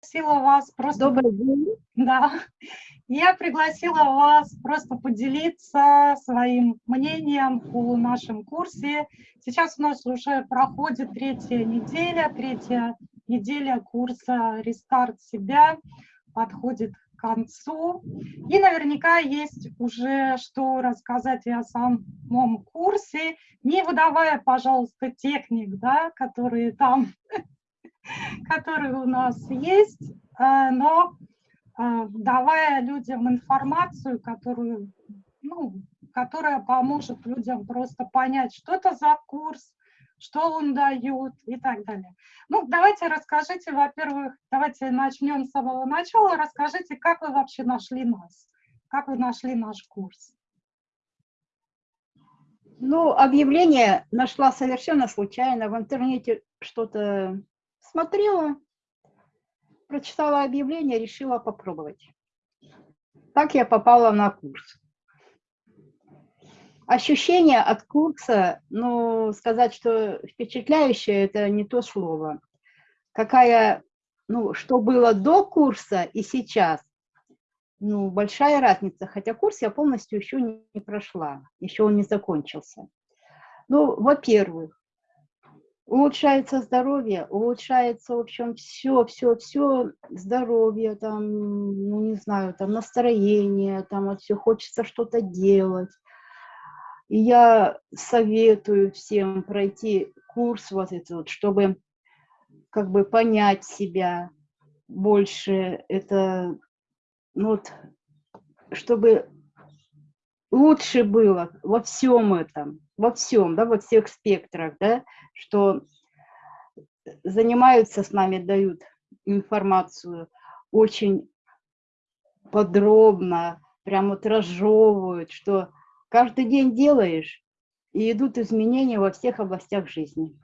пригласила вас просто... Добрый день. Да. Я пригласила вас просто поделиться своим мнением о нашем курсе. Сейчас у нас уже проходит третья неделя, третья неделя курса «Рестарт себя» подходит к концу. И наверняка есть уже что рассказать и о самом курсе, не выдавая, пожалуйста, техник, да, которые там которые у нас есть, э, но э, давая людям информацию, которую, ну, которая поможет людям просто понять, что это за курс, что он дает и так далее. Ну, давайте расскажите, во-первых, давайте начнем с самого начала. Расскажите, как вы вообще нашли нас, как вы нашли наш курс. Ну, объявление нашла совершенно случайно. В интернете что-то Смотрела, прочитала объявление, решила попробовать. Так я попала на курс. Ощущение от курса, ну, сказать, что впечатляющее, это не то слово. Какая, ну, что было до курса и сейчас, ну, большая разница. Хотя курс я полностью еще не прошла, еще он не закончился. Ну, во-первых, улучшается здоровье, улучшается, в общем, все, все, все, здоровье, там, ну, не знаю, там, настроение, там, вот все, хочется что-то делать. И я советую всем пройти курс вот этот вот, чтобы как бы понять себя больше, это, ну, вот, чтобы лучше было во всем этом, во всем, да, во всех спектрах, да, что занимаются с нами, дают информацию очень подробно, прям вот разжевывают, что каждый день делаешь, и идут изменения во всех областях жизни.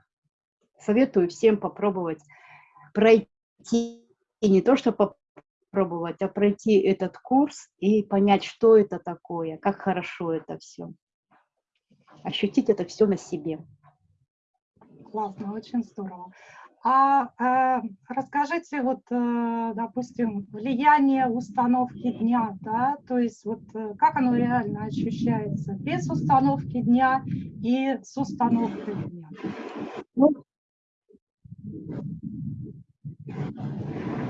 Советую всем попробовать пройти, и не то, что попробовать, а пройти этот курс и понять, что это такое, как хорошо это все. Ощутить это все на себе классно, очень здорово. А э, расскажите, вот, э, допустим, влияние установки дня, да, то есть вот э, как оно реально ощущается без установки дня и с установкой дня? Ну,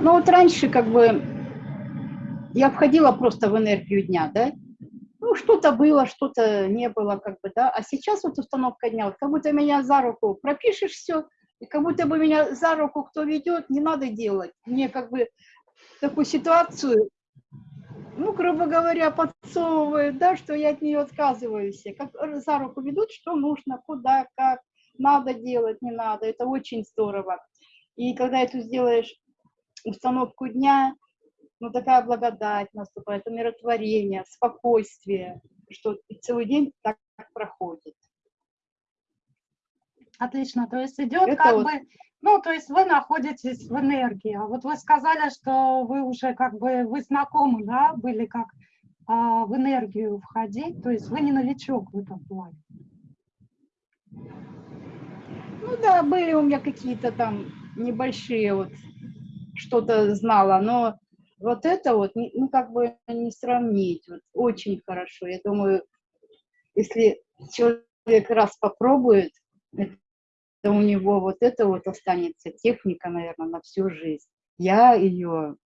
ну вот раньше как бы я входила просто в энергию дня, да, ну, что-то было, что-то не было, как бы, да, а сейчас вот установка дня, вот как будто меня за руку пропишешь все, и как будто бы меня за руку кто ведет, не надо делать. Мне как бы такую ситуацию, ну, грубо говоря, подсовывают, да, что я от нее отказываюсь. Как за руку ведут, что нужно, куда, как, надо делать, не надо. Это очень здорово. И когда это сделаешь установку дня, ну, такая благодать наступает, умиротворение, спокойствие, что целый день так проходит. Отлично, то есть идет Это как вот... бы, ну, то есть вы находитесь в энергии, а вот вы сказали, что вы уже как бы, вы знакомы, да, были как а, в энергию входить, то есть вы не новичок в этом плане. Ну да, были у меня какие-то там небольшие вот, что-то знала, но вот это вот, ну, как бы не сравнить. Вот, очень хорошо. Я думаю, если человек раз попробует, то у него вот это вот останется техника, наверное, на всю жизнь. Я ее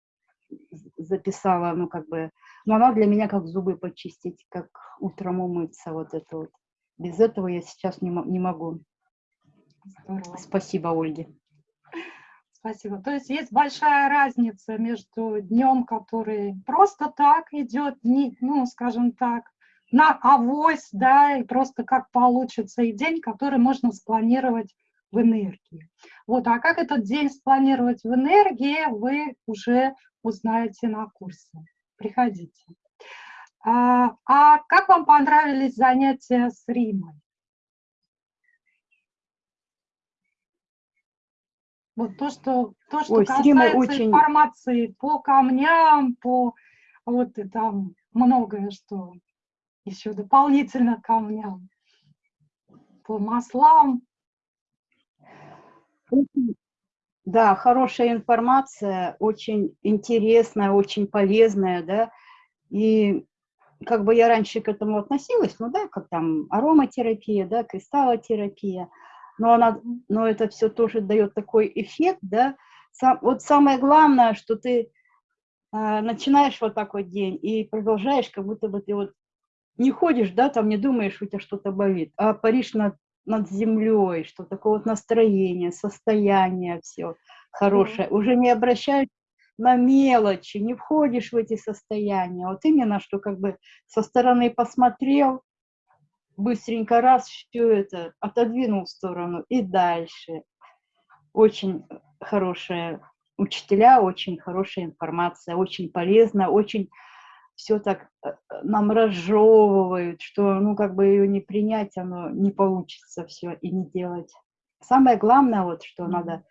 записала, ну, как бы, но она для меня как зубы почистить, как утром умыться, вот это вот. Без этого я сейчас не, не могу. Здорово. Спасибо, Ольге. Спасибо. То есть есть большая разница между днем, который просто так идет, ну, скажем так, на авось, да, и просто как получится, и день, который можно спланировать в энергии. Вот, а как этот день спланировать в энергии, вы уже узнаете на курсе. Приходите. А, а как вам понравились занятия с Римой? Вот то, что, то, что Ой, касается очень... информации по камням, по вот и там многое, что еще дополнительно камням, по маслам. Да, хорошая информация, очень интересная, очень полезная, да, и как бы я раньше к этому относилась, ну да, как там ароматерапия, да, кристаллотерапия, но, она, но это все тоже дает такой эффект, да. Сам, вот самое главное, что ты э, начинаешь вот такой день и продолжаешь, как будто бы ты вот не ходишь, да, там не думаешь, у тебя что-то болит, а паришь над, над землей, что такое вот настроение, состояние, все хорошее. Mm -hmm. Уже не обращаешь на мелочи, не входишь в эти состояния. Вот именно, что как бы со стороны посмотрел, быстренько раз все это отодвинул в сторону и дальше. Очень хорошие учителя, очень хорошая информация, очень полезно, очень все так э, нам разжевывают, что, ну, как бы ее не принять, оно не получится все и не делать. Самое главное, вот, что надо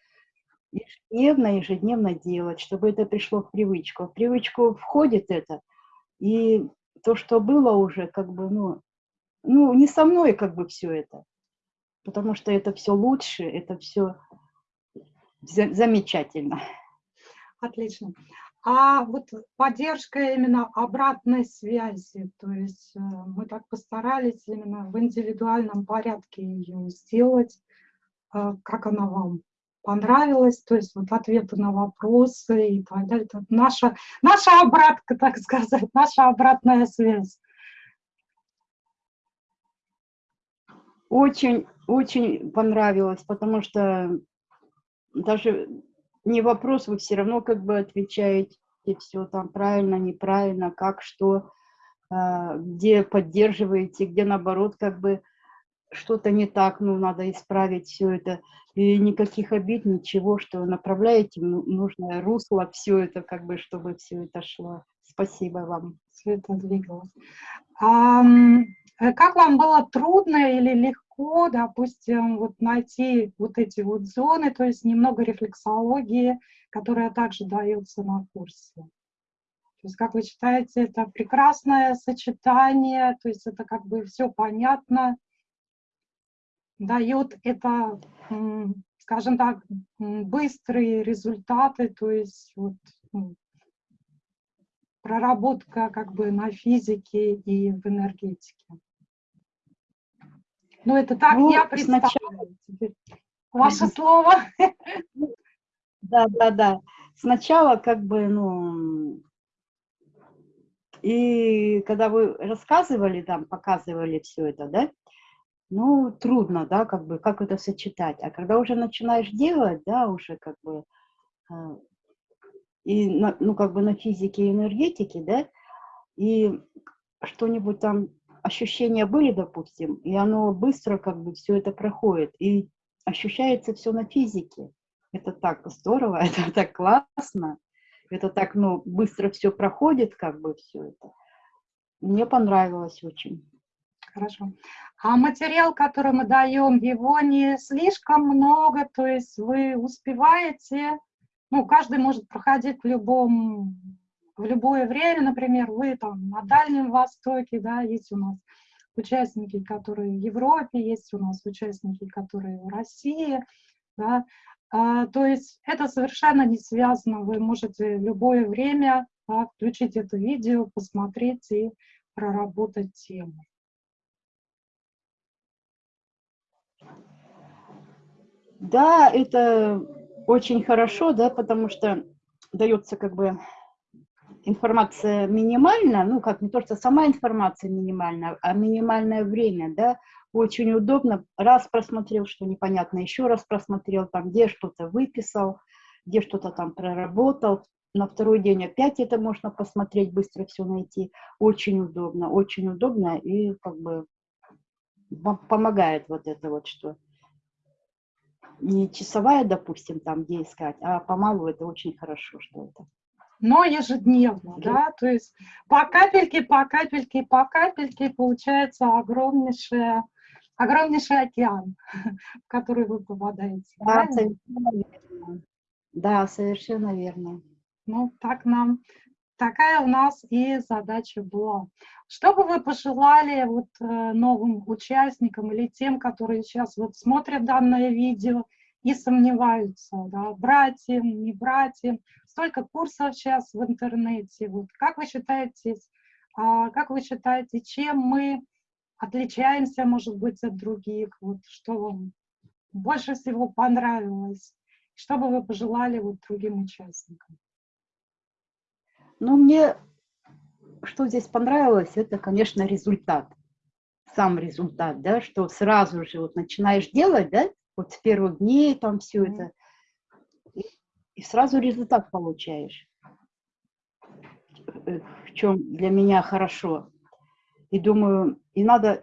ежедневно, ежедневно делать, чтобы это пришло в привычку. В привычку входит это, и то, что было уже, как бы, ну, ну, не со мной как бы все это, потому что это все лучше, это все замечательно. Отлично. А вот поддержка именно обратной связи, то есть э, мы так постарались именно в индивидуальном порядке ее сделать, э, как она вам понравилось, то есть вот ответы на вопросы и так далее. Наша, наша обратка, так сказать, наша обратная связь. Очень, очень понравилось, потому что даже не вопрос, вы все равно как бы отвечаете все там правильно, неправильно, как, что, а, где поддерживаете, где наоборот как бы что-то не так, ну, надо исправить все это. И никаких обид, ничего, что направляете нужное русло, все это, как бы, чтобы все это шло. Спасибо вам. Все это двигалось. А, как вам было трудно или легко, допустим, вот найти вот эти вот зоны, то есть немного рефлексологии, которая также дается на курсе? То есть, как вы считаете, это прекрасное сочетание, то есть это как бы все понятно, дает это, скажем так, быстрые результаты, то есть вот, ну, проработка как бы на физике и в энергетике. Ну, это так ну, я представляю. Сначала... Ваше слово. Да, да, да. Сначала как бы, ну, и когда вы рассказывали там, показывали все это, да, ну, трудно, да, как бы, как это сочетать. А когда уже начинаешь делать, да, уже как бы, э, и, на, ну, как бы на физике и энергетике, да, и что-нибудь там, ощущения были, допустим, и оно быстро как бы все это проходит, и ощущается все на физике. Это так здорово, это так классно, это так, ну, быстро все проходит, как бы все это. Мне понравилось очень. Хорошо. А материал, который мы даем, его не слишком много, то есть вы успеваете, ну, каждый может проходить в любом, в любое время, например, вы там на Дальнем Востоке, да, есть у нас участники, которые в Европе, есть у нас участники, которые в России, да, а, то есть это совершенно не связано, вы можете в любое время да, включить это видео, посмотреть и проработать тему. Да, это очень хорошо, да, потому что дается как бы информация минимальна, ну, как не то, что сама информация минимальна, а минимальное время, да, очень удобно. Раз просмотрел, что непонятно, еще раз просмотрел, там, где что-то выписал, где что-то там проработал, на второй день опять это можно посмотреть, быстро все найти. Очень удобно, очень удобно и как бы помогает вот это вот, что не часовая, допустим, там, где искать, а помалу это очень хорошо, что это. Но ежедневно, да, то есть по капельке, по капельке, по капельке получается огромнейшая, огромнейший океан, в который вы попадаете. Да, совершенно верно. Да, совершенно верно. Ну, так нам такая у нас и задача была. Что бы вы пожелали вот э, новым участникам или тем, которые сейчас вот смотрят данное видео и сомневаются, да, брать им, не брать им. Столько курсов сейчас в интернете. Вот как вы считаете, а, как вы считаете, чем мы отличаемся, может быть, от других? Вот что вам больше всего понравилось? Что бы вы пожелали вот другим участникам? Ну, мне что здесь понравилось, это, конечно, результат. Сам результат, да, что сразу же вот начинаешь делать, да, вот с первых дней там все mm -hmm. это, и сразу результат получаешь. Э, в чем для меня хорошо. И думаю, и надо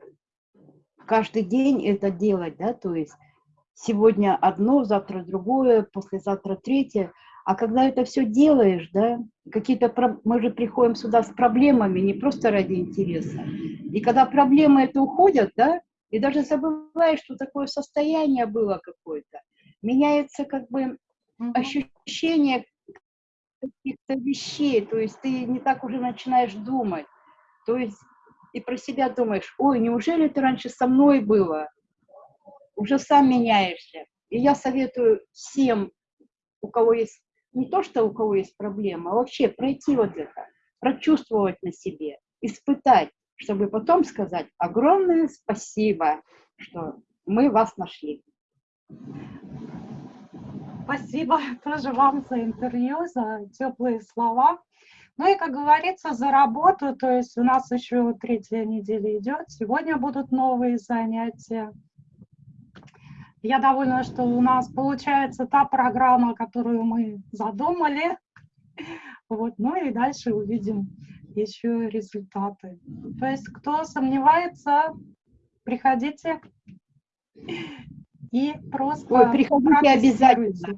каждый день это делать, да, то есть сегодня одно, завтра другое, послезавтра третье. А когда это все делаешь, да, какие-то мы же приходим сюда с проблемами, не просто ради интереса. И когда проблемы это уходят, да, и даже забываешь, что такое состояние было какое-то, меняется как бы ощущение каких-то вещей, то есть ты не так уже начинаешь думать, то есть и про себя думаешь, ой, неужели это раньше со мной было? Уже сам меняешься. И я советую всем, у кого есть, не то, что у кого есть проблема, а вообще пройти вот это, прочувствовать на себе, испытать, чтобы потом сказать огромное спасибо, что мы вас нашли. Спасибо тоже вам за интервью, за теплые слова. Ну и, как говорится, за работу, то есть у нас еще третья неделя идет, сегодня будут новые занятия. Я довольна, что у нас получается та программа, которую мы задумали. Вот, ну и дальше увидим еще результаты. То есть, кто сомневается, приходите и просто... Ой, приходите обязательно.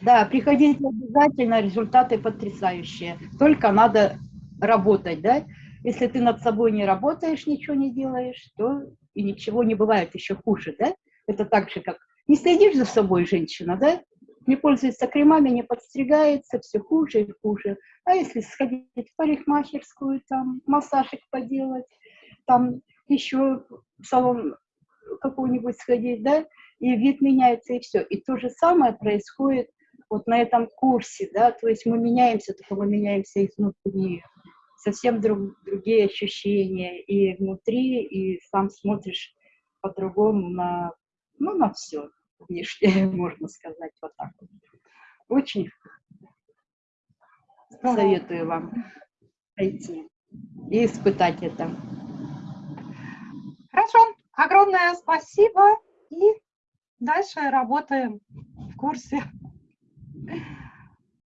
Да, приходите обязательно, результаты потрясающие. Только надо работать, да? Если ты над собой не работаешь, ничего не делаешь, то и ничего не бывает еще хуже, да? Это так же, как не следишь за собой, женщина, да? Не пользуется кремами, не подстригается, все хуже и хуже. А если сходить в парикмахерскую, там, массажик поделать, там еще в салон какой-нибудь сходить, да, и вид меняется, и все. И то же самое происходит вот на этом курсе, да, то есть мы меняемся, только мы меняемся изнутри, совсем друг, другие ощущения и внутри, и сам смотришь по-другому на, ну, на все внешнее, можно сказать, вот так вот. Очень советую вам пойти и испытать это. Хорошо, огромное спасибо и дальше работаем в курсе.